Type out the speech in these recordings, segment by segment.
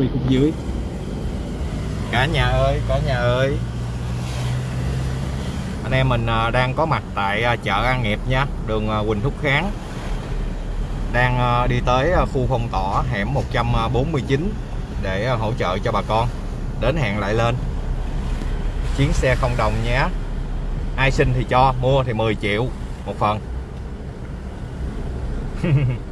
quay khúc dưới. Cả nhà ơi, cả nhà ơi. Anh em mình à, đang có mặt tại à, chợ An Nghiệp nha, đường à, Quỳnh Thúc Kháng. Đang đi tới khu phong tỏa hẻm 149 để hỗ trợ cho bà con. Đến hẹn lại lên. Chuyến xe không đồng nhé. Ai xin thì cho, mua thì 10 triệu, một phần.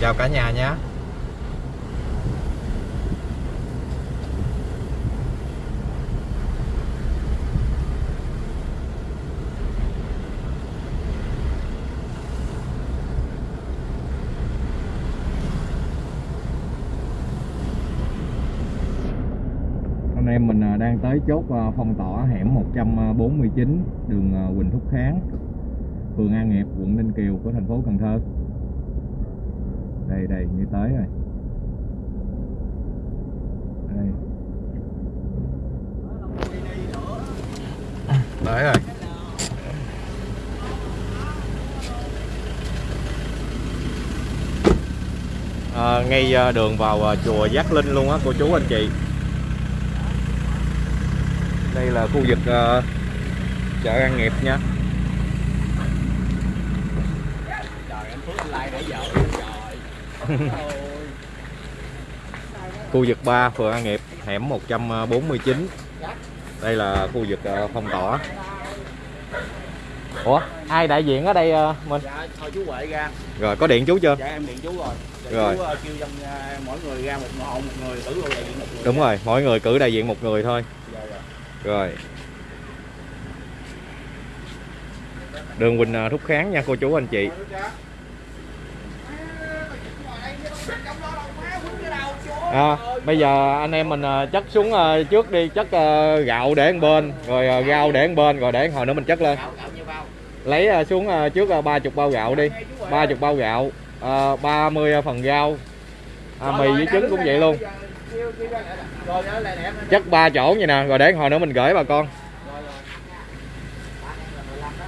chào cả nhà nhé. Anh em mình à, đang tới chốt à, phong tỏa hẻm 149 à, đường Quỳnh Thúc Kháng, phường An Nghiệp, quận Ninh Kiều của thành phố Cần Thơ đây đây như tới rồi. Đây. Tới rồi. À, ngay à, đường vào à, chùa Giác Linh luôn á cô chú anh chị. Đây là khu vực à, chợ An Nghiệp nha. Trời anh Phước anh like để vợ. khu vực 3 phường An Nghiệp hẻm 149 đây là khu vực ờ, phong tỏa Ủa ai đại diện ở đây ờ, mình Dạ thôi chú Huệ ra. rồi có điện chú chưa Dạ em điện chú rồi. Để Rồi. Chú ờ, kêu trong ờ, mỗi người ra một hộ một người cử đại diện một người. đúng rồi mỗi người cử đại diện một người thôi Dạ dạ. rồi đường Quỳnh Thúc Kháng nha cô chú anh chị à, bây giờ anh em mình à, chất xuống à, trước đi chất à, gạo để một bên rồi rau để một bên rồi để hồi nữa mình chất lên. Lấy xuống trước ờ, ba chục bao gạo đi ba chục bao gạo ờ, ba mươi phần rau. À, mì với trứng cũng vậy luôn. Chất ba chỗ vậy nè rồi để hồi nữa mình gửi bà con. Rồi rồi. Ba em là 15 đó.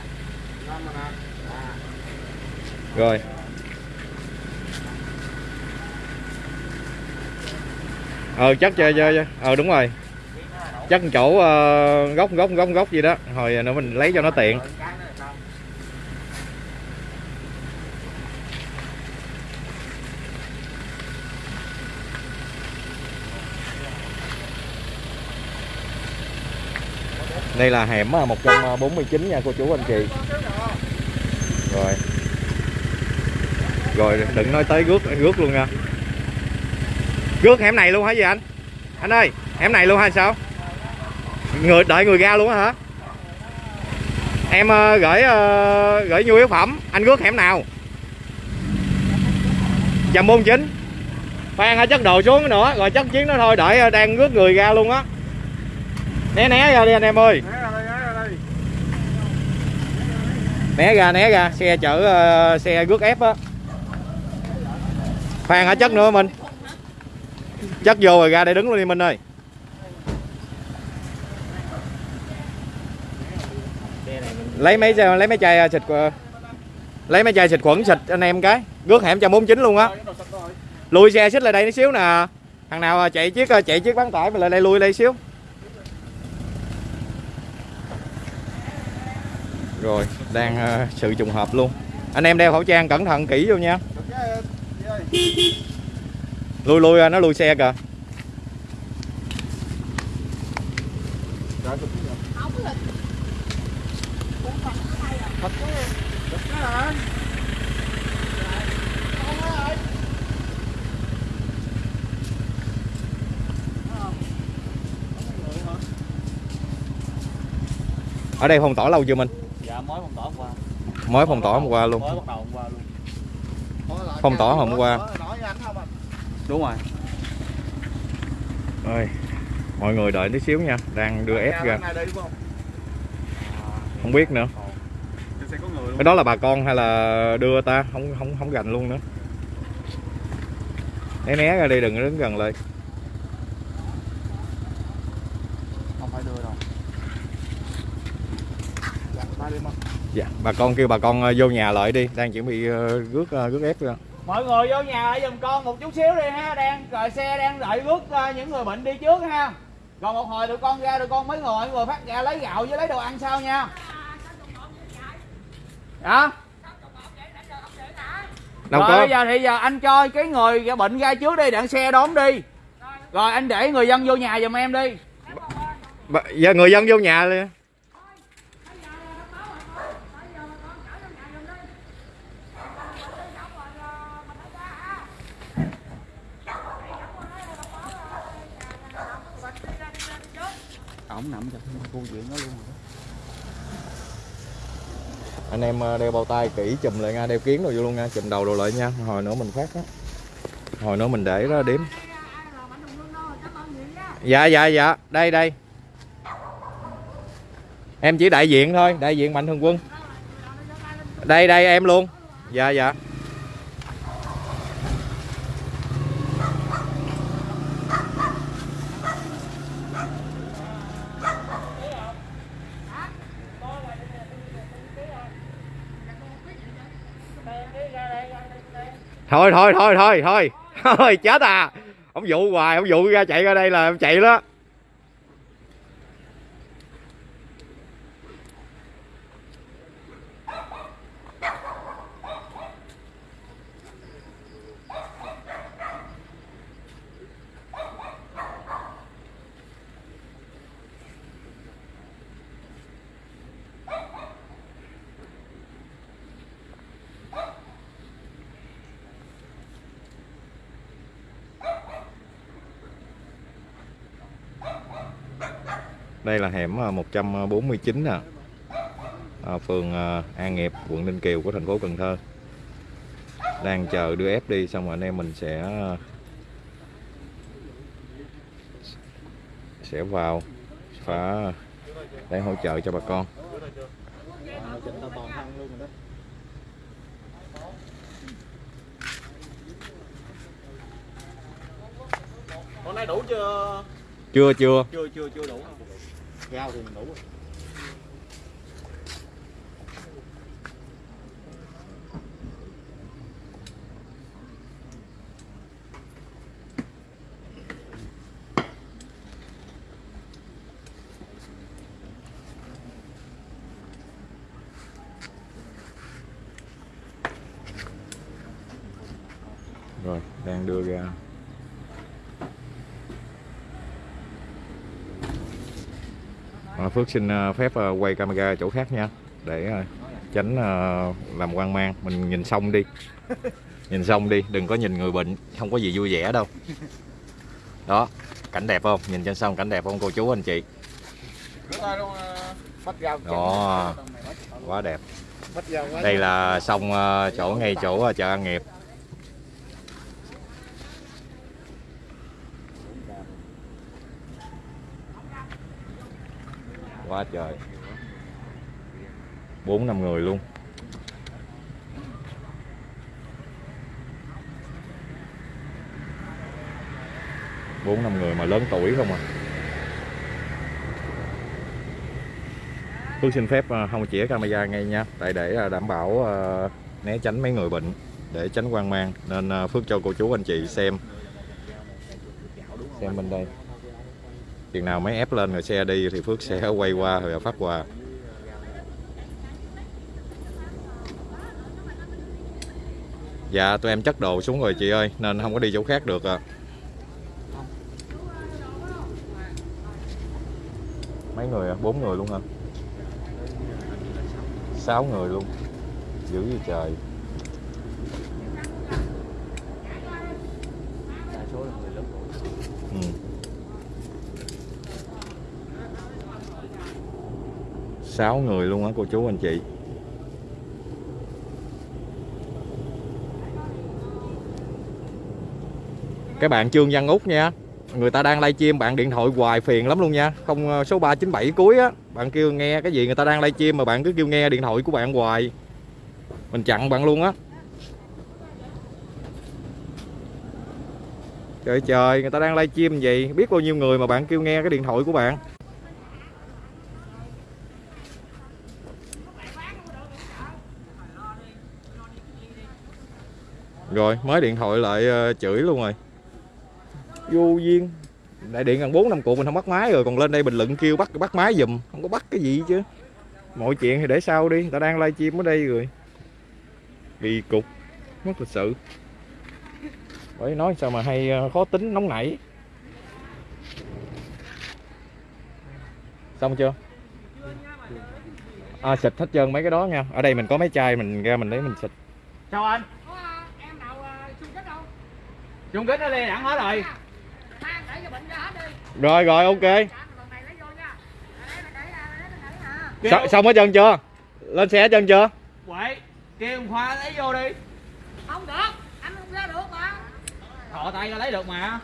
15 mà nè. À. rồi ờ chất chơi chơi cho. ờ đúng rồi. Chất chỗ uh, góc góc góc góc gì đó. Hồi ờ, nữa mình lấy cho nó tiện. Là đây là hẻm ờ, 149 nha cô chú anh chị. Rồi. Rồi đừng nói tới rước rước luôn nha rước hẻm này luôn hả gì anh? Anh ơi hẻm này luôn hay sao? Người đợi người ra luôn á hả? Em ờ, gửi ờ, gửi nhu yếu phẩm anh rước hẻm nào? Chầm môn chính. Khoan hả chất đồ xuống nữa rồi chất chuyến nó thôi đợi ờ, đang rước người ra luôn á. Né né ra đi anh em ơi. Né ra né ra xe chở ờ, xe rước ép á. Khoan hả chất nữa mình chất vô rồi, ra đây đứng luôn đi, minh ơi. Lấy mấy lấy mấy chai à, xịt lấy mấy chai xịt khuẩn, xịt anh em cái. Rước hẻm cho 49 luôn á. Lùi xe xích lại đây tí xíu nè. Thằng nào à, chạy chiếc à, chạy chiếc bán tải mà lại đây lùi đây xíu. Rồi, đang sự trùng hợp luôn. Anh em đeo khẩu trang cẩn thận kỹ vô nha. Lui lui ờ, nó lui xe kìa. Hả? ở đây phong tỏa lâu chưa minh? Dạ mới phong tỏa hôm qua. mới phong tỏa hôm qua luôn. Mới bắt đầu hôm qua luôn. Phong tỏa hôm qua. Nói với anh không anh? Đúng rồi. ơi mọi người đợi tí xíu nha đang đưa ép ra không? biết nữa. Cái đó là bà con hay là đưa ta? Không không không gành luôn nữa. Né né ra đi đừng có đứng gần lại. Không phải đưa đâu. Dạ dạ bà con kêu bà con ờ, vô nhà lại đi đang chuẩn bị ờ, rước ờ, rước ép rồi mọi người vô nhà lại giùm con một chút xíu đi ha. Đang rồi xe đang đợi rước ờ, những người bệnh đi trước ha. Còn một hồi tụi con ra tụi con mấy người mọi người phát ra lấy gạo với lấy đồ ăn sau nha. Hả đâu rồi có. bây giờ thì giờ anh cho cái người bệnh ra trước đi đặng xe đón đi. Rồi anh để người dân vô nhà giùm em đi. Giờ người dân vô nhà đi ổng nằm trong khu viện nó luôn anh em ờ, đeo bao tay kỹ chùm lại nha, đeo kiến rồi vô luôn nha, chùm đầu đồ lại nha. Hồi nữa mình phát á. Hồi nữa mình để đó đếm. Dạ dạ dạ. Đây đây. Em chỉ đại diện thôi, đại diện mạnh thường quân. Đây đây, em luôn. Dạ dạ. Thôi thôi thôi thôi thôi. Thôi, chết à. Ông dụ hoài ông dụ ra chạy ra đây là em chạy đó. Đây là hẻm ờ, 149 nè. À, phường An Nghiệp quận Ninh Kiều của thành phố Cần Thơ. Đang chờ đưa ép đi xong rồi anh em mình sẽ ờ, sẽ vào phá để hỗ trợ cho bà con. Hôm nay đủ chưa? Chưa chưa. Chưa chưa chưa đủ rau thì mình đủ rồi. rồi đang đưa ra À, Phước xin ờ, phép ờ, quay camera chỗ khác nha. Để tránh làm quan mang. Mình nhìn xong đi. Nhìn xong đi đừng có nhìn người bệnh. Không có gì vui vẻ đâu. Đó cảnh đẹp không? Nhìn trên sông cảnh đẹp không cô chú anh chị? Đó. quá đẹp. Đây là sông chỗ ngay chỗ chợ An Nghiệp. Quá trời. Bốn năm người luôn. Bốn năm người mà lớn tuổi không à. Phước xin phép à, không chỉa camera ngay nha. Tại để à, đảm bảo à, né tránh mấy người bệnh, để tránh quan mang, nên Phước cho cô chú, anh chị xem. Xem bên đây chừng nào mấy ép lên rồi xe đi thì Phước sẽ quay qua rồi phát quà. Dạ tụi em chất đồ xuống rồi chị ơi nên không có đi chỗ khác được à mấy người à bốn người luôn hả? Sáu người luôn. Dữ gì trời 6 người luôn á, cô chú anh chị. Các bạn Trương Văn út nha, Người ta đang livestream, bạn điện thoại hoài phiền lắm luôn nha. Không ờ, Số 397 cuối á, Bạn kêu nghe cái gì người ta đang livestream mà bạn cứ kêu nghe điện thoại của bạn hoài. Mình chặn bạn luôn á. Trời trời, người ta đang livestream gì? Biết bao nhiêu người mà bạn kêu nghe cái điện thoại của bạn? Rồi mới điện thoại lại ờ, chửi luôn rồi. Vô duyên. Đại điện gần bốn năm cuộc mình không bắt máy rồi còn lên đây bình luận kêu bắt bắt máy giùm không có bắt cái gì chứ. Mọi chuyện thì để sau đi ta đang livestream ở đây rồi. Kỳ cục mất lịch sự. Bởi nói sao mà hay ờ, khó tính nóng nảy. Xong chưa? À, xịt hết trơn mấy cái đó nha. Ở đây mình có mấy chai mình ra mình lấy mình xịt. Chào anh Có à, em nào à, chung kết đâu? Chung kết nó lên đẳng hết rồi Mang để cho bệnh ra hết đi. rồi rồi ok à? Kêu- xong hết trơn chưa lên xe hết trơn chưa Quậy Kêu ông Khoa lấy vô đi Không được, anh không ra được mà. Thọ tay ra lấy được mà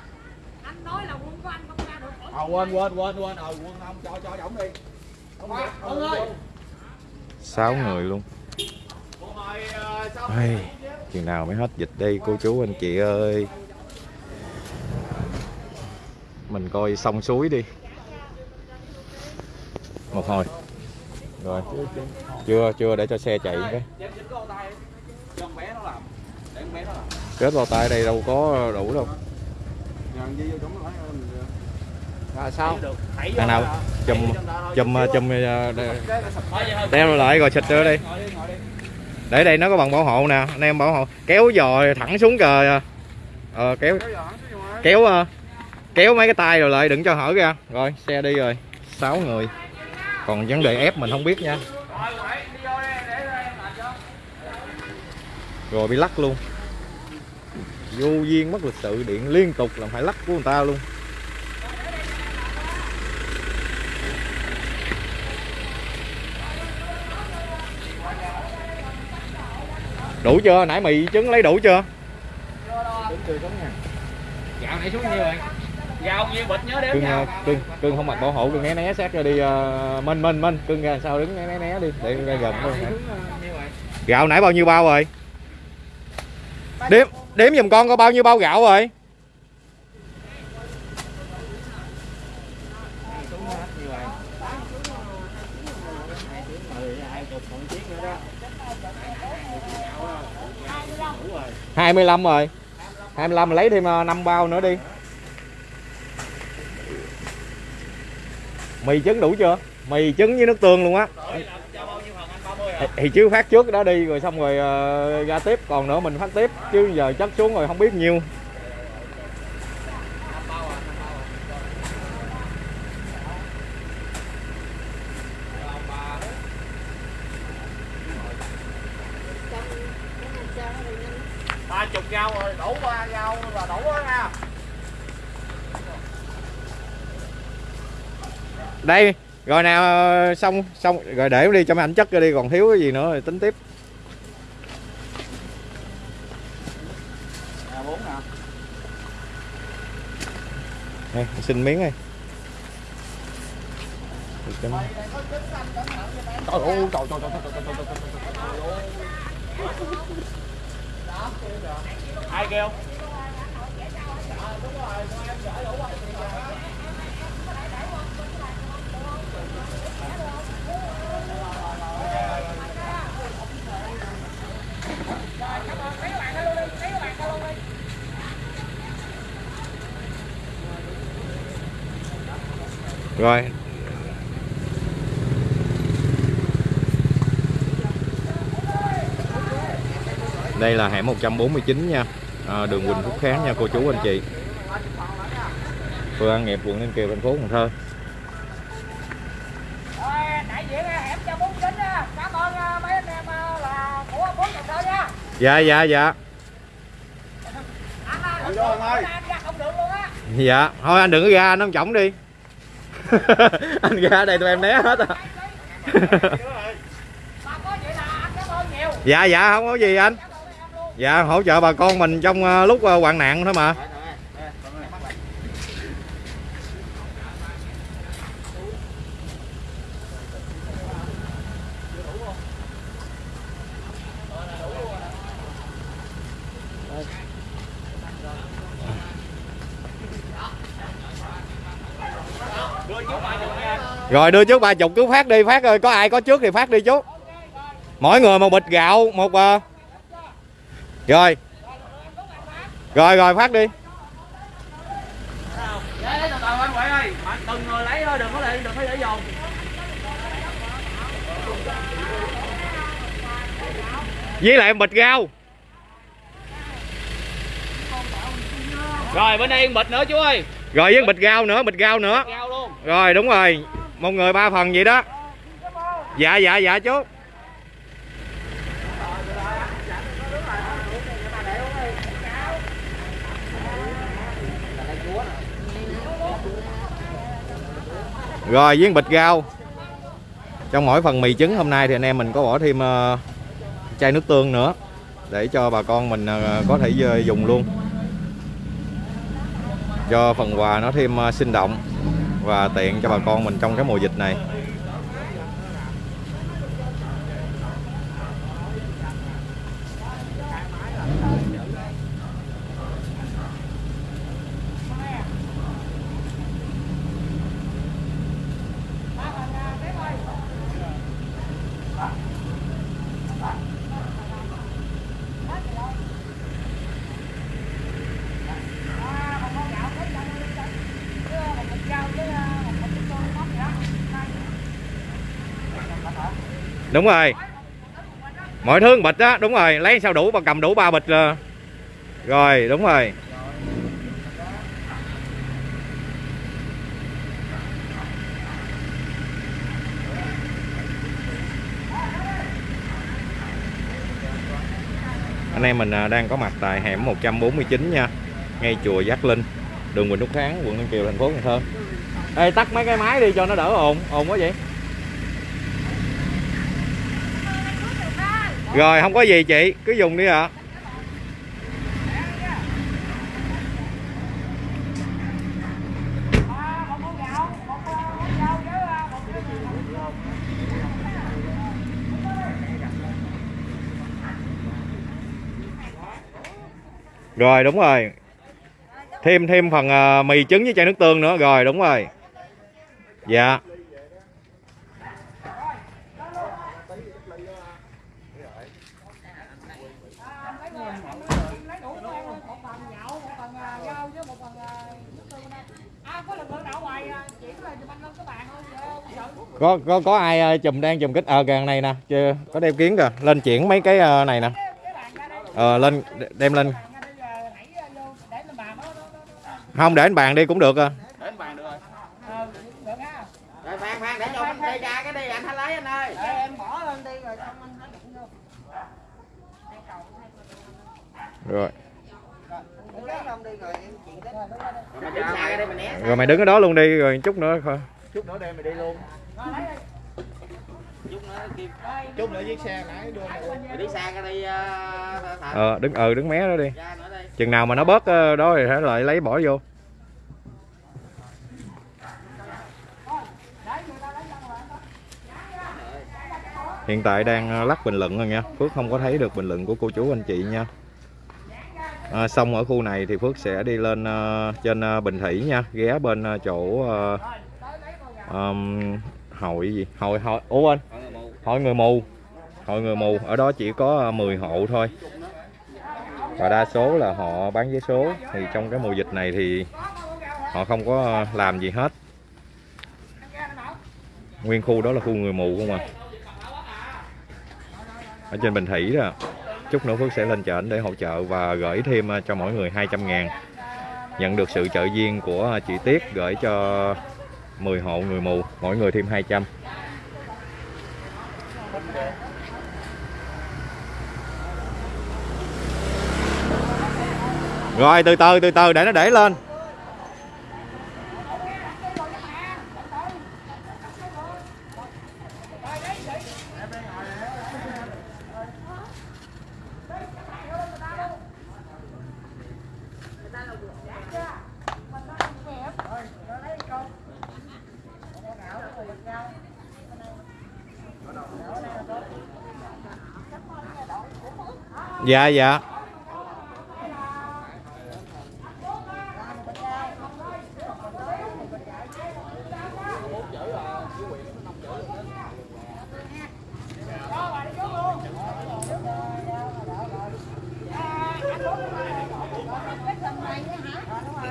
Anh nói là quân của anh không ra được. Ờ quên quên quên quên Ờ quân ông cho cho ổng đi Ông Khoa, ông ơi sáu người luôn Cô chừng nào mới hết dịch đây cô chú anh chị ơi mình coi sông suối đi một hồi rồi chưa chưa để cho xe chạy cái kết vào tay đây đâu có đủ đâu À sao? Thằng nào? Chùm- chùm chùm thôi. đeo lại rồi xịt nữa đi Để đây nó có bằng bảo hộ nè. Anh em bảo hộ. Kéo giò thẳng xuống cờ. Ờ kéo kéo ờ, kéo mấy cái tay rồi lại đừng cho hở ra. Rồi xe đi rồi. Sáu người. Còn vấn đề ép mình không biết nha. Rồi bị lắc luôn. Vô duyên mất lịch sự điện liên tục làm phải lắc của người ta luôn đủ chưa? Nãy mì trứng lấy đủ chưa? Gạo này xuống nhiêu rồi? Gạo nhiêu bịch nhớ đếm cưng nhau. ờ, cưng cưng không mặc bảo hộ cưng né né sát ra đi uh, minh minh minh. Cưng ra sao đứng né né né đi để ra gần thôi. Hả? gạo nãy bao nhiêu bao rồi? Đếm đếm giùm con có bao nhiêu bao gạo rồi hai mươi lăm rồi. Hai mươi lăm lấy thêm ờ, năm bao nữa đi. Mì trứng đủ chưa? Mì trứng với nước tương luôn á. Thì, chứ phát trước đó đi rồi xong rồi ờ, ra tiếp còn nữa mình phát tiếp chứ giờ chất xuống rồi không biết nhiêu ba chục rau rồi đủ ba rau là đủ đó nha đây rồi nào ờ, xong xong rồi để đi cho mấy ảnh chất ra đi còn thiếu cái gì nữa thì tính tiếp à Đây, xin miếng đi trời ơi trời trời trời trời trời trời trời ai kêu rồi đây là hẻm 149 nha. À, đường Quỳnh Phúc Kháng nha cô chú anh chị. Phường An Nghiệp quận Ninh Kiều thành phố Cần Thơ. Rồi, đại diện à, à, mấy anh em là của bốn Cần Thơ nha. dạ dạ dạ. À, dạ thôi anh đừng có ra anh ông chổng đi anh ra đây tụi em né hết à. Dạ dạ không có gì anh. Dạ hỗ trợ bà con mình trong ờ, lúc ờ, hoạn nạn thôi mà. Rồi đưa trước ba chục cứ phát đi phát ơi có ai có trước thì phát đi chú. Mỗi người một bịch gạo một ờ. Rồi. Rồi rồi phát đi. Lấy lấy từ từ anh Huệ ơi Mà từng người lấy thôi đừng có để đừng có để dồn Với lại bịch rau rồi bên đây bịch nữa chú ơi. Rồi với bịch rau nữa bịch rau nữa. Rồi đúng rồi một người ba phần vậy đó. Dạ dạ dạ chú. Rồi với bịch rau Trong mỗi phần mì trứng hôm nay thì anh em mình có bỏ thêm ờ, chai nước tương nữa Để cho bà con mình ờ, có thể ờ, dùng luôn. Cho phần quà nó thêm sinh động. Và tiện cho bà con mình trong cái mùa dịch này. Đúng rồi. Mọi thứ bịch á Đúng rồi Lấy sao đủ bà cầm đủ ba bịch là Rồi đúng rồi. Anh em mình à, đang có mặt tại hẻm 149 nha Ngay chùa Giác Linh Đường Quỳnh Thúc Kháng, quận Ninh Kiều, thành phố Cần Thơ. Ê tắt mấy cái máy đi cho nó đỡ ồn Ồn quá vậy. Rồi không có gì chị, cứ dùng đi ạ. à. Rồi đúng rồi. Thêm thêm phần à, mì trứng với chai nước tương nữa. Rồi đúng rồi. Dạ. lấy đủ con một phần gạo một phần à, rau với một phần à, nước tương bên đây à có lực lượng nào ngoài à, chuyển là chụp anh lên cái bàn không vậy không sợ có có có ai à, chùm đang chùm kích ờ gần này nè, chưa có đeo kiến kìa. Lên chuyển mấy cái à, này nè. Ờ lên đem lên. à, Không để lên bàn đi cũng được à. để anh bàn được rồi ờ rồi khoan khoan để cho anh đây ra cái đi anh hãy lấy anh ơi để em bỏ lên đi rồi xong anh nó đụng vô Rồi. mày đứng ở đó luôn đi rồi chút nữa thôi. chút nữa đem mày đi luôn chút nữa kêu chút nữa chiếc xe nãy đưa mày đi xa cái đi uh, thợ Ờ đứng ờ đứng mé đó đi. Chừng nào mà nó bớt ờ, đó thì hãy lại lấy bỏ vô. Hiện tại đang ờ, lắc bình luận rồi nha Phước không có thấy được bình luận của cô chú anh chị nha à, Xong ở khu này thì Phước sẽ đi lên ờ, trên ờ, Bình Thủy nha Ghé bên ờ, chỗ ờ, ờm, hội gì? Hội hội Ủa anh Hội người mù. Hội người mù. Ở đó chỉ có ờ, 10 hộ thôi. Và đa số là họ bán vé số. Thì trong cái mùa dịch này thì Họ không có ờ, làm gì hết. Nguyên khu đó là khu người mù không à. Ở trên Bình Thủy đó chút nữa Phước sẽ lên trển để hỗ trợ và gửi thêm ờ, cho mỗi người 200 ngàn. Nhận được sự trợ duyên của chị Tiết gửi cho 10 hộ người mù, mỗi người thêm 200 rồi, từ từ từ từ, để nó để lên. dạ dạ.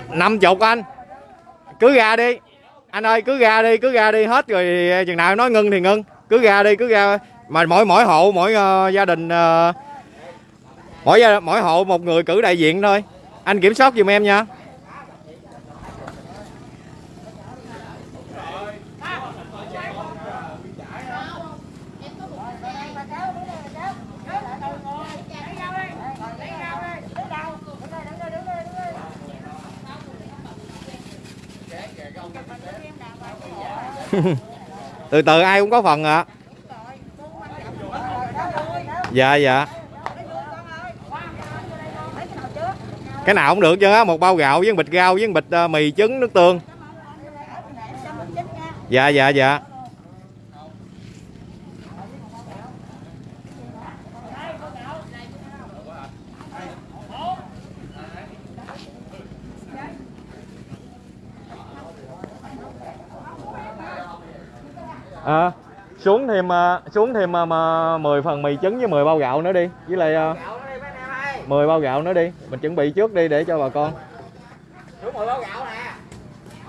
Năm chục anh. Cứ ra đi. Anh ơi cứ ra đi cứ ra đi hết rồi chừng nào nói ngưng thì ngưng. Cứ ra đi cứ ra mà mỗi mỗi hộ mỗi uh, gia đình uh, mỗi gia mỗi hộ một người cử đại diện thôi. Anh kiểm soát giùm em nha. Từ từ, ai cũng có phần ạ. Dạ dạ. Cái nào cũng được chứ á một bao gạo với một bịch rau với một bịch ờ, mì trứng nước tương. Dạ dạ dạ. À, xuống thêm ờ, xuống thêm mà 10 phần mì trứng với 10 bao gạo nữa đi. Với lại ờ, 10 bao gạo nữa đi mình chuẩn bị trước đi để cho bà con. Xuống một bao gạo nè.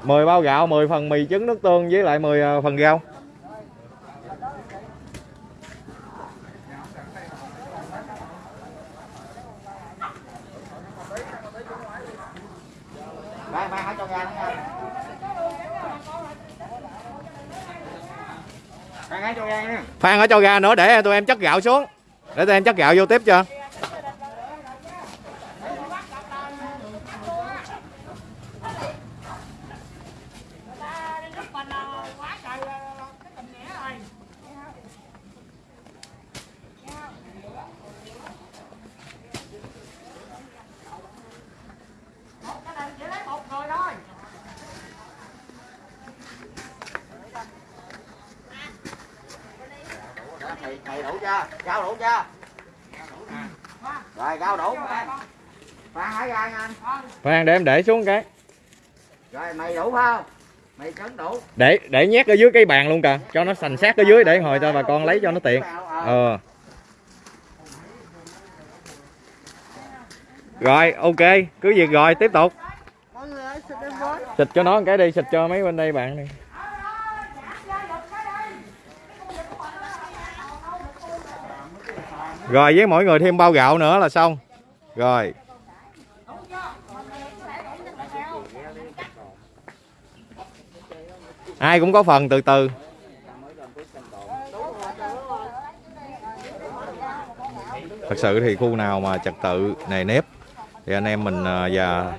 10 bao gạo 10 phần mì trứng nước tương với lại 10 ờ, phần rau. Phan ở cho ra nữa để tụi em chất gạo xuống. Để tụi em chất gạo vô tiếp cho quá trời cái tình nghĩa rồi một gia đình chỉ lấy một người thôi Mày, mày đủ chưa? Rau đủ chưa? Rồi, rau đủ. Phan để em để xuống cái. Rồi, mày đủ phải không? Mày trứng đủ. để để nhét ở dưới cái bàn luôn kìa cho nó sành sát ở dưới để hồi cho bà con lấy cho nó tiện. Ờ. Rồi ok cứ việc rồi tiếp tục. Xịt cho nó một cái đi xịt cho mấy bên đây bạn đi. Rồi với mỗi người thêm bao gạo nữa là xong. Rồi ai cũng có phần, từ từ. Thật sự thì khu nào mà trật tự nề nếp, thì anh em mình à, và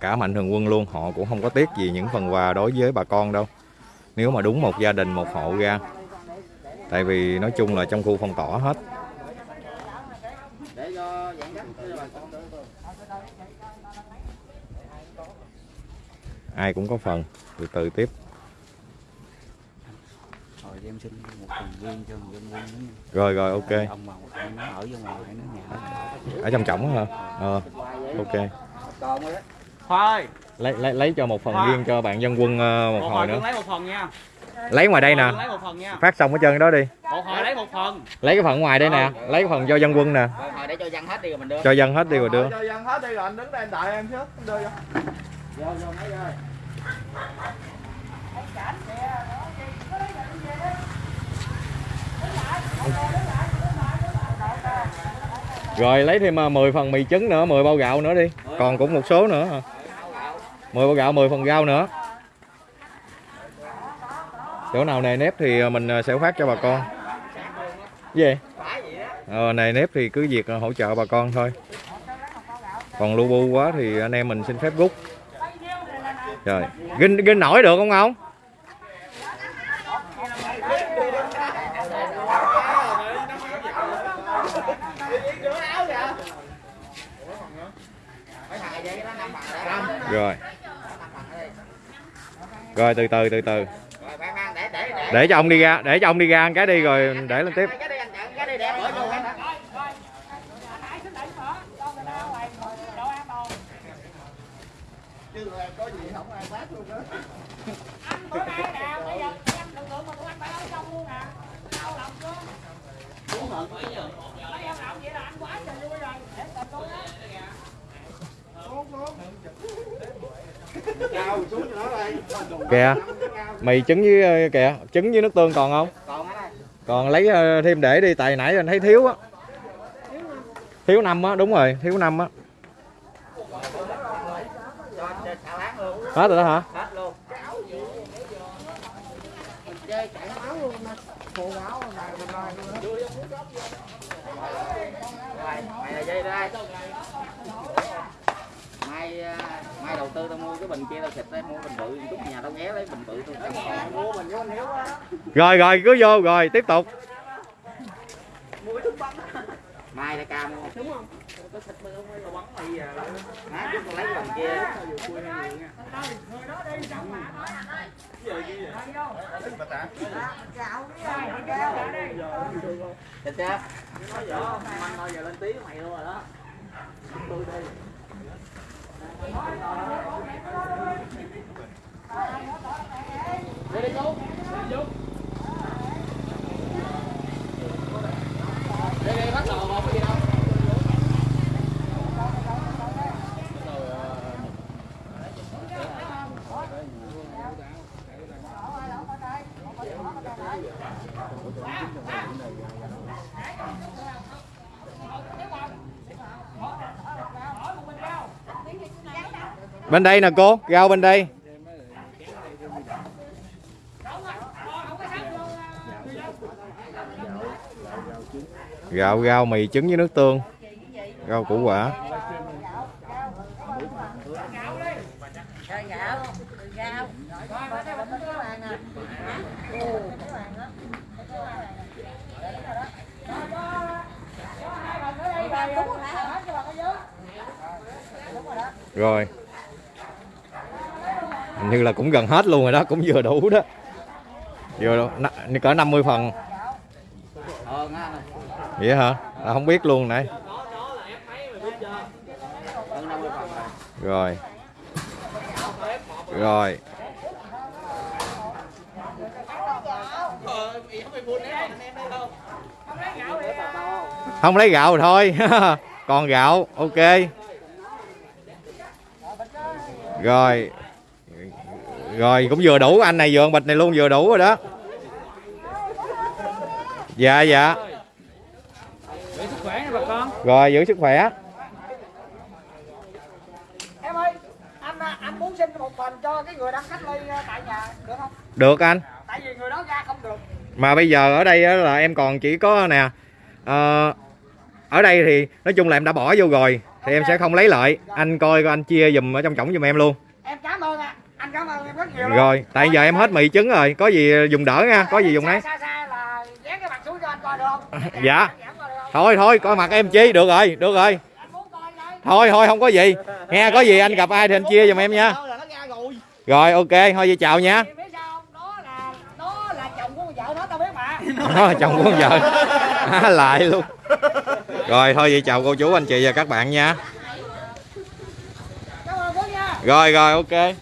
cả mạnh thường quân luôn, họ cũng không có tiếc gì những phần quà đối với bà con đâu. Nếu mà đúng một gia đình, một hộ ra. Tại vì nói chung là trong khu phong tỏa hết. Ai cũng có phần, từ từ tiếp. Để em xin một phần riêng cho người dân quân rồi rồi ok. Ông mà ông nó ở vô ngoài nó nhà. Ở trong trọng hả? Ờ ok. Ơi, lấy lấy lấy cho một phần riêng cho bạn dân quân ờ, một một hồi nữa. lấy một phần nha. lấy ngoài đây nè. lấy một phần nha. phát xong ở chân đó đi. Một hồi lấy một phần. lấy cái phần ngoài đây nè. Lấy cái phần cho dân quân nè. Hồi để cho dân hết đi rồi mình đưa. cho dân hết đi rồi đưa. Cho dân hết đi rồi anh đứng đây anh đợi em trước. Đưa vô. Vô, vô mấy ơi. Rồi lấy thêm à, 10 phần mì trứng nữa 10 bao gạo nữa đi. Còn cũng một số nữa à. hả 10 bao gạo 10 phần rau nữa. Chỗ nào nề nếp thì à, mình sẽ phát cho bà con. Gì? Vậy? ờ, nề nếp thì cứ việc hỗ trợ bà con thôi. Còn lu bu quá thì anh em mình xin phép rút. Rồi. Ginh ginh nổi được không ông Mấy thằng này vậy đó, năm bằng để. rồi rồi từ từ từ từ. Để, cho ông đi ra để cho ông đi ra cái đi rồi để lên tiếp Cái đi anh chặn, cái đi để bữa vô cái đó. hãy xin đẩy mở cho người ta ngoài độ an toàn Chứ là có gì không ai phát luôn đó. anh bữa nay nè bây giờ em lực lượng mà tụi anh phải ở trong luôn nè đau lòng chưa mấy em làm vậy là anh quá trời vui rồi để tình luôn á kìa mì trứng với ờ, kìa, trứng với nước tương còn không? Còn lấy ờ, thêm để đi, tại nãy anh thấy thiếu á. Thiếu năm á, đúng rồi, thiếu năm á. Hết rồi đó hả hết luôn chơi chạy máu luôn mà phụ gạo mà mà mà rồi mày là dây đây mai à, mai đầu tư tao mua cái bình kia tao xịt tao mua bình bự chút nhà tao ghé lấy bình bự tao cầm mua mình với anh hiếu á rồi rồi cứ vô rồi tiếp tục. Mai đã ca mua đúng không? Có xịt mày không là bắn mày à má chúng tao lấy cái bình kia. Người đó đi xong mà nói anh ơi. Gạo cái này kêu lại đi. Xịt chưa măng thôi giờ lên tiếng mày luôn rồi đó. Tôi đi Ready, go chú. Đi chú. Đi đi bắt đầu không có gì đâu bên đây nè, cô. Rau bên đây. Gạo rau mì trứng với nước tương. Rau củ quả. Rồi hình như là cũng gần hết luôn rồi đó cũng vừa đủ đó. Vừa đủ. N- cỡ 50 phần. Vậy hả? À, không biết luôn nãy Hơn 50 phần rồi. rồi. Rồi. Không lấy gạo thôi. Còn gạo ok. Rồi rồi cũng vừa đủ anh này vừa ăn bịch này luôn vừa đủ rồi đó dạ dạ Để sức khỏe nha bà con. rồi giữ sức khỏe Em ơi, anh anh muốn xin một phần cho cái người đang cách ly tại nhà được không? được anh Tại vì người đó ra không được. mà bây giờ ở đây á là em còn chỉ có nè ờ, ở đây thì nói chung là em đã bỏ vô rồi thì em sẽ không lấy lại anh coi coi anh chia giùm ở trong cổng giùm em luôn Em cảm ơn ạ. Anh cảm ơn em rất nhiều luôn. rồi tại giờ em hết mì trứng rồi có gì dùng đỡ nha có gì dùng đấy? Dạ. Giảm coi được không? thôi thôi coi mặt em chi được rồi được rồi thôi thôi không có gì nghe có gì anh gặp ai thì anh chia giùm em nha rồi. ok thôi vậy chào nha? Đó là chồng của con vợ Há lại luôn rồi thôi vậy chào cô chú anh chị và các bạn nha. rồi rồi ok